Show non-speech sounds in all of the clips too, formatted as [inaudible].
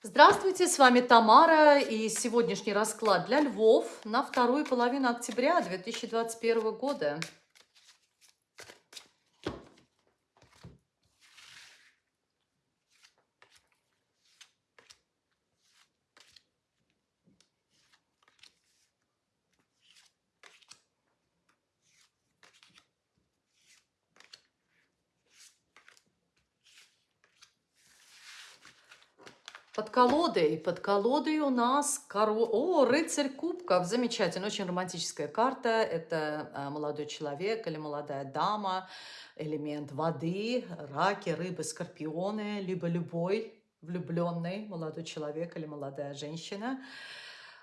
Здравствуйте, с вами Тамара и сегодняшний расклад для львов на вторую половину октября 2021 года. Под колодой, под колодой у нас коро... О, рыцарь кубков, замечательно, очень романтическая карта. Это а, молодой человек или молодая дама, элемент воды, раки, рыбы, скорпионы, либо любой влюбленный молодой человек или молодая женщина,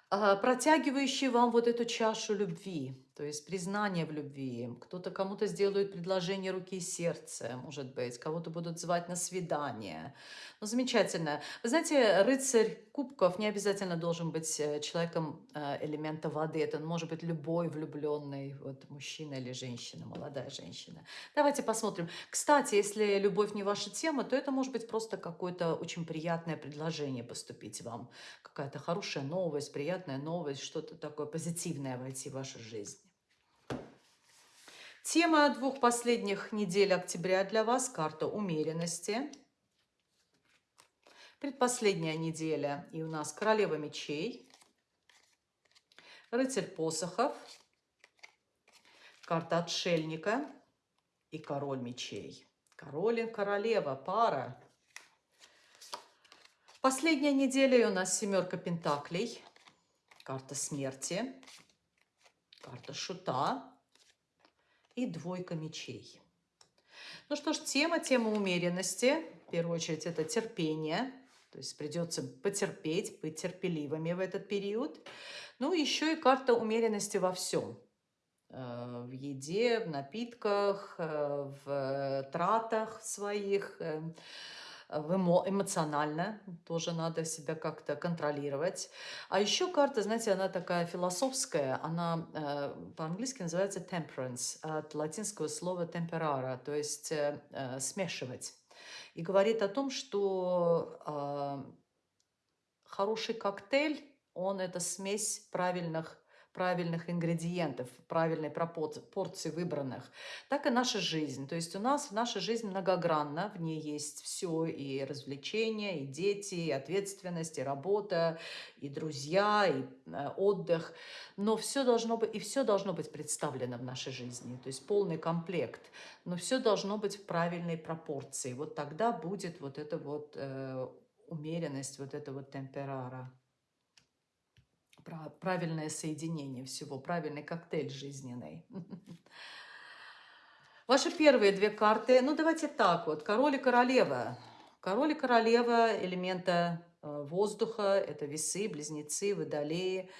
а, протягивающий вам вот эту чашу любви то есть признание в любви. Кто-то кому-то сделает предложение руки и сердца, может быть, кого-то будут звать на свидание. Ну, замечательно. Вы знаете, рыцарь кубков не обязательно должен быть э, человеком э, элемента воды. Это может быть любой влюбленный вот, мужчина или женщина, молодая женщина. Давайте посмотрим. Кстати, если любовь не ваша тема, то это может быть просто какое-то очень приятное предложение поступить вам. Какая-то хорошая новость, приятная новость, что-то такое позитивное войти в вашу жизнь. Тема двух последних недель октября для вас – карта умеренности. Предпоследняя неделя, и у нас королева мечей, рыцарь посохов, карта отшельника и король мечей. Король и королева, пара. Последняя неделя, и у нас семерка пентаклей, карта смерти, карта шута, и двойка мечей. Ну что ж, тема, тема умеренности. В первую очередь это терпение. То есть придется потерпеть, быть терпеливыми в этот период. Ну, еще и карта умеренности во всем. Э, в еде, в напитках, э, в тратах своих, э, эмоционально тоже надо себя как-то контролировать. А еще карта, знаете, она такая философская, она э, по-английски называется temperance, от латинского слова temperara, то есть э, э, смешивать. И говорит о том, что э, хороший коктейль, он это смесь правильных правильных ингредиентов, правильной порции выбранных, так и наша жизнь. То есть у нас наша жизнь многогранна, в ней есть все, и развлечения, и дети, и ответственность, и работа, и друзья, и э, отдых. Но все должно быть, и все должно быть представлено в нашей жизни, то есть полный комплект. Но все должно быть в правильной пропорции. Вот тогда будет вот эта вот э, умеренность, вот эта вот темперара правильное соединение всего, правильный коктейль жизненный. [laughs] Ваши первые две карты, ну давайте так вот, король и королева. Король и королева элемента э, воздуха, это весы, близнецы, водолеи,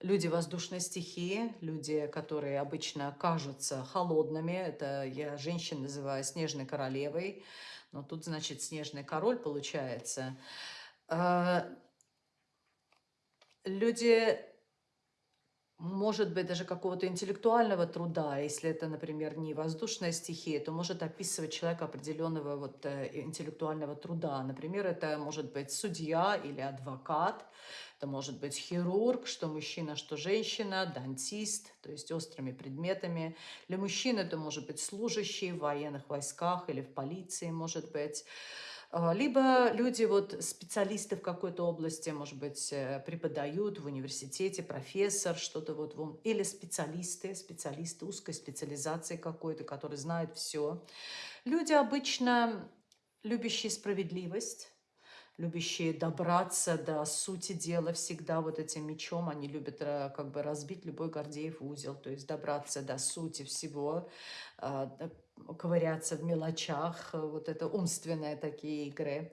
люди воздушной стихии, люди, которые обычно кажутся холодными, это я женщин называю снежной королевой, но тут, значит, снежный король получается. Люди, может быть, даже какого-то интеллектуального труда, если это, например, не воздушная стихия, то может описывать человека определенного вот, э, интеллектуального труда. Например, это может быть судья или адвокат, это может быть хирург, что мужчина, что женщина, дантист, то есть острыми предметами. Для мужчин это может быть служащий в военных войсках или в полиции, может быть. А, либо люди, вот специалисты в какой-то области, может быть, э, преподают в университете, профессор, что-то вот, или специалисты, специалисты узкой специализации какой-то, которые знают все. Люди обычно любящие справедливость, любящие добраться до сути дела всегда вот этим мечом. Они любят э, как бы разбить любой Гордеев узел, то есть добраться до сути всего, а, ковыряться в мелочах, вот это умственные такие игры.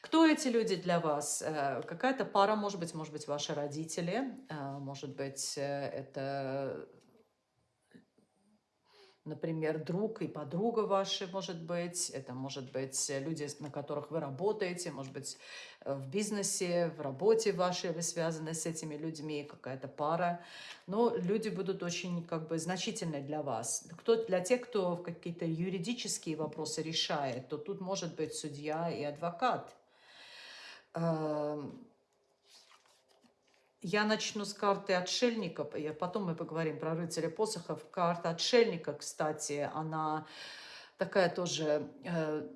Кто эти люди для вас? Э, какая-то пара, может быть, может быть, ваши родители, э, может быть, это например, друг и подруга ваши, может быть, это может быть люди, на которых вы работаете, может быть, э, в бизнесе, в работе вашей вы связаны с этими людьми, какая-то пара. Но люди будут очень как бы значительны для вас. Кто, для тех, кто какие-то юридические вопросы решает, то тут может быть судья и адвокат. Я начну с карты отшельника, потом мы поговорим про рыцаря посохов. Карта отшельника, кстати, она такая тоже э,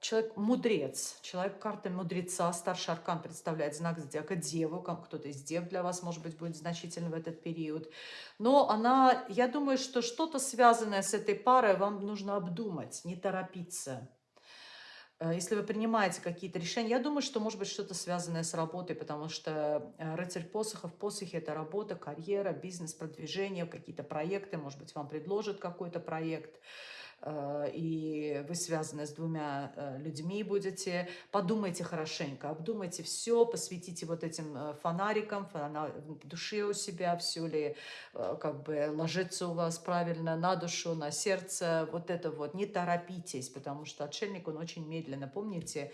человек мудрец, человек карты мудреца, старший аркан представляет знак зодиака Деву, кто-то из Дев для вас, может быть, будет значительно в этот период. Но она, я думаю, что что-то связанное с этой парой вам нужно обдумать, не торопиться. Э, если вы принимаете какие-то решения, я думаю, что может быть что-то связанное с работой, потому что э, рыцарь посохов, посохи – это работа, карьера, бизнес, продвижение, какие-то проекты, может быть, вам предложат какой-то проект – и вы связаны с двумя э, людьми будете, подумайте хорошенько, обдумайте все, посвятите вот этим э, фонарикам, в душе у себя, все ли как бы ложится у вас правильно на душу, на сердце, вот это вот, не торопитесь, потому что отшельник, он очень медленно, помните,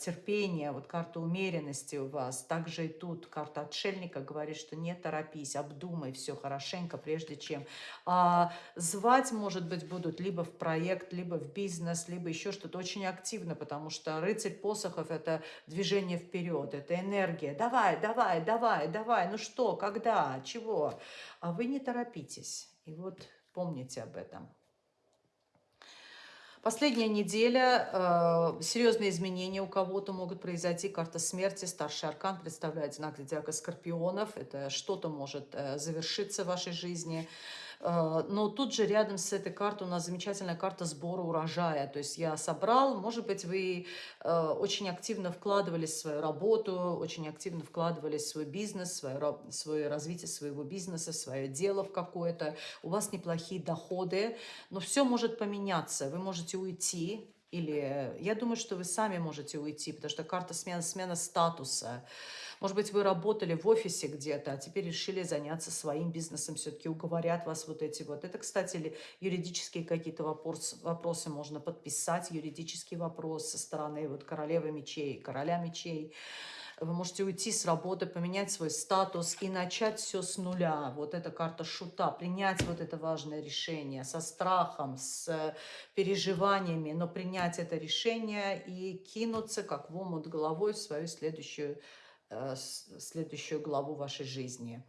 терпение, вот карта умеренности у вас, также и тут карта отшельника говорит, что не торопись, обдумай все хорошенько, прежде чем. А звать, может быть, будут либо в проект, либо в бизнес, либо еще что-то очень активно, потому что рыцарь посохов – это движение вперед, это энергия. Давай, давай, давай, давай, ну что, когда, чего? А вы не торопитесь. И вот помните об этом. Последняя неделя, э, серьезные изменения у кого-то могут произойти. Карта смерти, старший аркан представляет знак зодиака скорпионов. Это что-то может э, завершиться в вашей жизни. А, но тут же рядом с этой картой у нас замечательная карта сбора урожая. То есть я собрал, может быть, вы а, очень активно вкладывались в свою работу, очень активно вкладывались в свой бизнес, свое, свое развитие своего бизнеса, свое дело в какое-то. У вас неплохие доходы, но все может поменяться. Вы можете уйти, или я думаю, что вы сами можете уйти, потому что карта смена, смена статуса. Может быть, вы работали в офисе где-то, а теперь решили заняться своим бизнесом, все-таки уговорят вас вот эти вот. Это, кстати, юридические какие-то вопросы, вопросы можно подписать, юридический вопрос со стороны вот королевы мечей, короля мечей. Вы можете уйти с работы, поменять свой статус и начать все с нуля. Вот эта карта шута, принять вот это важное решение со страхом, с переживаниями, но принять это решение и кинуться как в омут головой в свою следующую Э, следующую главу вашей жизни.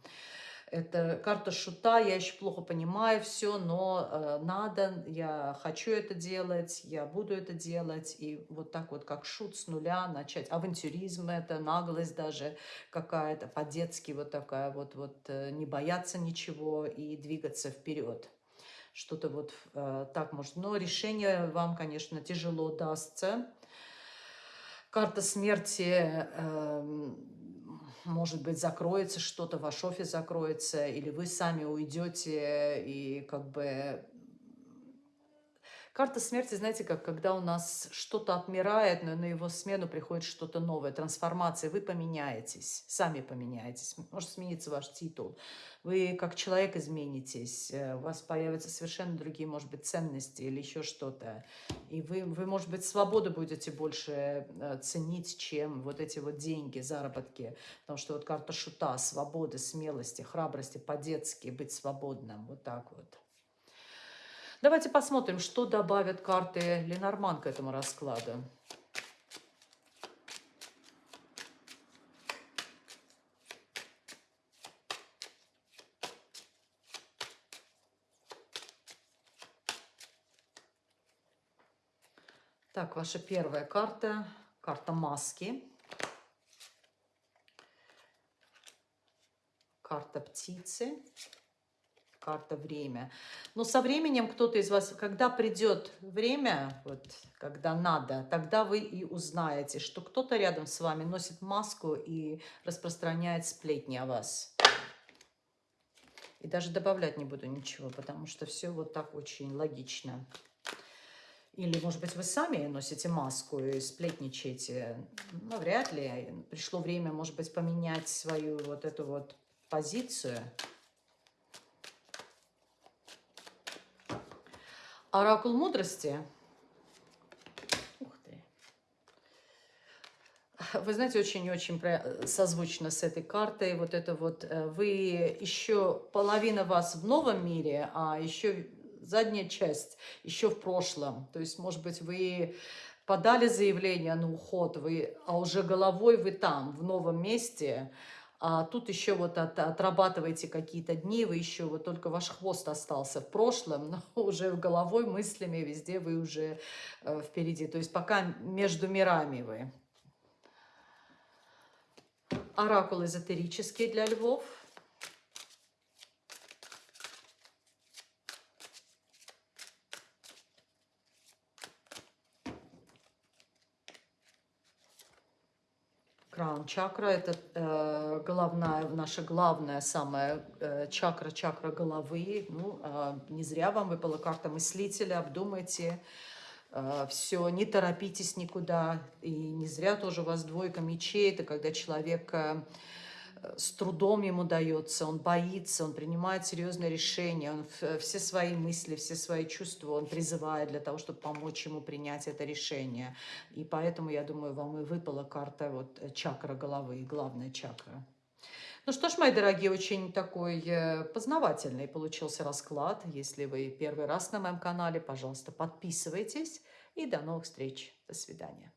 Это карта шута, я еще плохо понимаю все, но э, надо, я хочу это делать, я буду это делать. И вот так вот, как шут с нуля начать. Авантюризм это, наглость даже какая-то, по-детски вот такая вот, вот э, не бояться ничего и двигаться вперед. Что-то вот э, так может. Но решение вам, конечно, тяжело дастся карта смерти, э, может быть, закроется что-то, ваш офис закроется, или вы сами уйдете, и как бы Карта смерти, знаете, как когда у нас что-то отмирает, но на его смену приходит что-то новое, трансформация. Вы поменяетесь, сами поменяетесь. Может смениться ваш титул. Вы как человек изменитесь, э, у вас появятся совершенно другие, может быть, ценности или еще что-то. И вы, вы, может быть, свободу будете больше э, ценить, чем вот эти вот деньги, заработки. Потому что вот карта шута, свободы, смелости, храбрости, по-детски быть свободным. Вот так вот. Давайте посмотрим, что добавят карты Ленорман к этому раскладу. Так, ваша первая карта, карта маски. Карта птицы карта время. Но со временем кто-то из вас, когда придет время, вот, когда надо, тогда вы и узнаете, что кто-то рядом с вами носит маску и распространяет сплетни о вас. И даже добавлять не буду ничего, потому что все вот так очень логично. Или, может быть, вы сами носите маску и сплетничаете. Ну, вряд ли. Пришло время, может быть, поменять свою вот эту вот позицию. Оракул мудрости. Ух ты. Вы знаете, очень-очень созвучно с этой картой. Вот это вот э, вы еще половина вас в новом мире, а еще задняя часть еще в прошлом. То есть, может быть, вы подали заявление на уход, вы, а уже головой вы там, в новом месте, а тут еще вот от, отрабатываете какие-то дни, вы еще вот только ваш хвост остался в прошлом, но [laughs] уже головой, мыслями везде вы уже э, впереди. То есть пока между мирами вы. Оракул эзотерический для львов – Краун чакра – это э, головная, наша главная самая э, чакра, чакра головы. Ну, э, не зря вам выпала карта мыслителя, обдумайте э, все, не торопитесь никуда. И не зря тоже у вас двойка мечей, это когда человек… Э, с трудом ему дается, он боится, он принимает серьезные решения, он все свои мысли, все свои чувства он призывает для того, чтобы помочь ему принять это решение. И поэтому, я думаю, вам и выпала карта вот э, чакра головы, главная чакра. Ну что ж, мои дорогие, очень такой э, познавательный получился расклад. Если вы первый раз на моем канале, пожалуйста, подписывайтесь. И до новых встреч. До свидания.